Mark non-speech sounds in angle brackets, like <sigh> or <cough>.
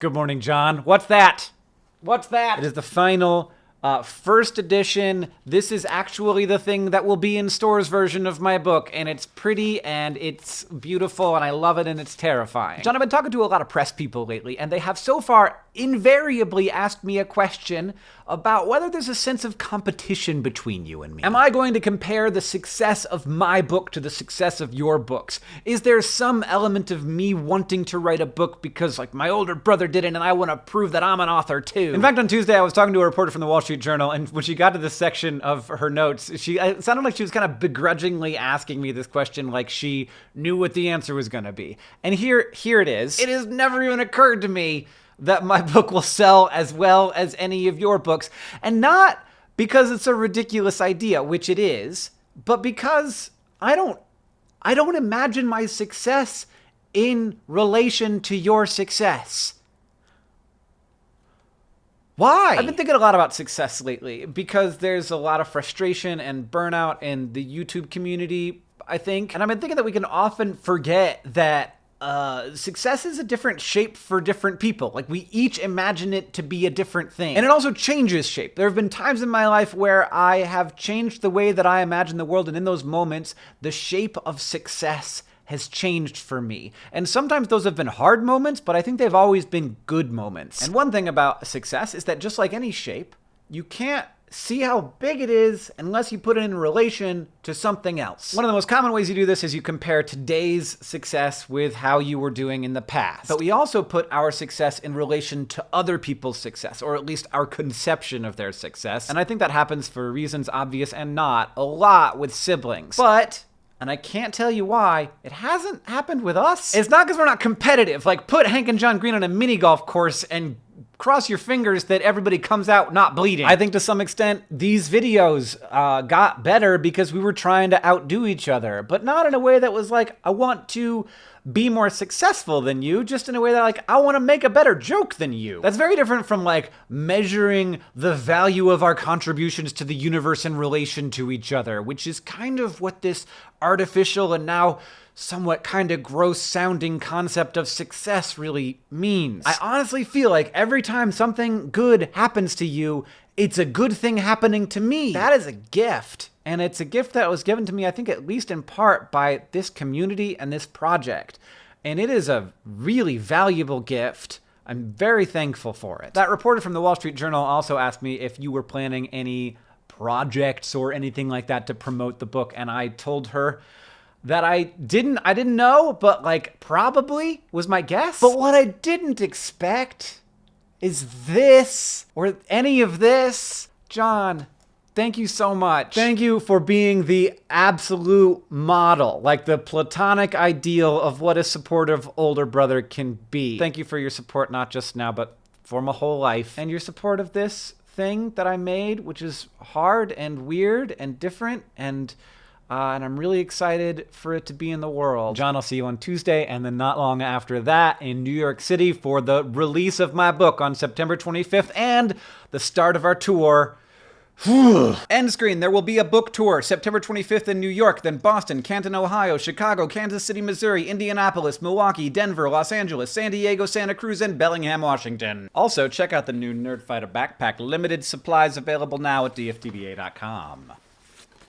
Good morning, John. What's that? What's that? It is the final uh, first edition. This is actually the thing that will be in stores version of my book, and it's pretty and it's beautiful, and I love it, and it's terrifying. John, I've been talking to a lot of press people lately, and they have so far invariably asked me a question about whether there's a sense of competition between you and me. Am I going to compare the success of my book to the success of your books? Is there some element of me wanting to write a book because, like, my older brother did it and I want to prove that I'm an author too? In fact, on Tuesday, I was talking to a reporter from the Wall Street Journal, and when she got to this section of her notes, she it sounded like she was kind of begrudgingly asking me this question like she knew what the answer was going to be. And here, here it is. It has never even occurred to me that my <laughs> book will sell as well as any of your books. And not because it's a ridiculous idea, which it is, but because I don't I don't imagine my success in relation to your success. Why? I've been thinking a lot about success lately because there's a lot of frustration and burnout in the YouTube community, I think. And I've been thinking that we can often forget that uh, success is a different shape for different people. Like we each imagine it to be a different thing. And it also changes shape. There have been times in my life where I have changed the way that I imagine the world, and in those moments, the shape of success has changed for me. And sometimes those have been hard moments, but I think they've always been good moments. And one thing about success is that just like any shape, you can't see how big it is unless you put it in relation to something else. One of the most common ways you do this is you compare today's success with how you were doing in the past. But we also put our success in relation to other people's success, or at least our conception of their success. And I think that happens for reasons obvious and not a lot with siblings. But and I can't tell you why. It hasn't happened with us. It's not because we're not competitive. Like, put Hank and John Green on a mini golf course and cross your fingers that everybody comes out not bleeding. I think to some extent these videos uh, got better because we were trying to outdo each other, but not in a way that was like, I want to be more successful than you, just in a way that like, I want to make a better joke than you. That's very different from like measuring the value of our contributions to the universe in relation to each other, which is kind of what this artificial and now somewhat kind of gross sounding concept of success really means. I honestly feel like every time something good happens to you, it's a good thing happening to me. That is a gift. And it's a gift that was given to me, I think, at least in part by this community and this project. And it is a really valuable gift. I'm very thankful for it. That reporter from the Wall Street Journal also asked me if you were planning any projects or anything like that to promote the book. And I told her that I didn't I didn't know, but like probably was my guess. But what I didn't expect is this or any of this. John, thank you so much. Thank you for being the absolute model, like the platonic ideal of what a supportive older brother can be. Thank you for your support not just now, but for my whole life. And your support of this thing that I made, which is hard and weird and different and uh, and I'm really excited for it to be in the world. John, I'll see you on Tuesday, and then not long after that in New York City for the release of my book on September 25th and the start of our tour. <sighs> End screen. There will be a book tour September 25th in New York, then Boston, Canton, Ohio, Chicago, Kansas City, Missouri, Indianapolis, Milwaukee, Denver, Los Angeles, San Diego, Santa Cruz, and Bellingham, Washington. Also, check out the new Nerdfighter backpack. Limited supplies available now at dftba.com.